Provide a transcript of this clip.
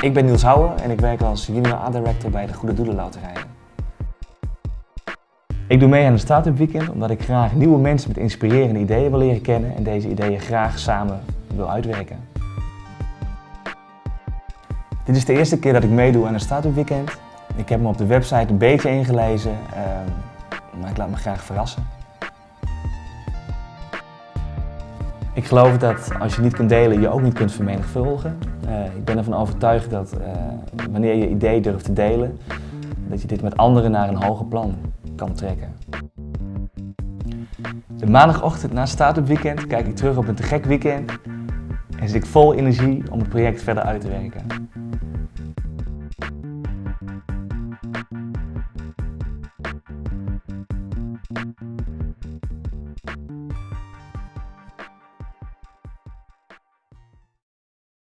Ik ben Niels Houwer en ik werk als junior art director bij de Goede Doelen Loterijen. Ik doe mee aan een Startup Weekend omdat ik graag nieuwe mensen met inspirerende ideeën wil leren kennen en deze ideeën graag samen wil uitwerken. Dit is de eerste keer dat ik meedoe aan een Startup Weekend. Ik heb me op de website een beetje ingelezen, ehm, maar ik laat me graag verrassen. Ik geloof dat als je niet kunt delen, je ook niet kunt vermenigvuldigen. Uh, ik ben ervan overtuigd dat uh, wanneer je idee durft te delen, dat je dit met anderen naar een hoger plan kan trekken. De maandagochtend na Startup Weekend kijk ik terug op een te gek weekend en zit ik vol energie om het project verder uit te werken.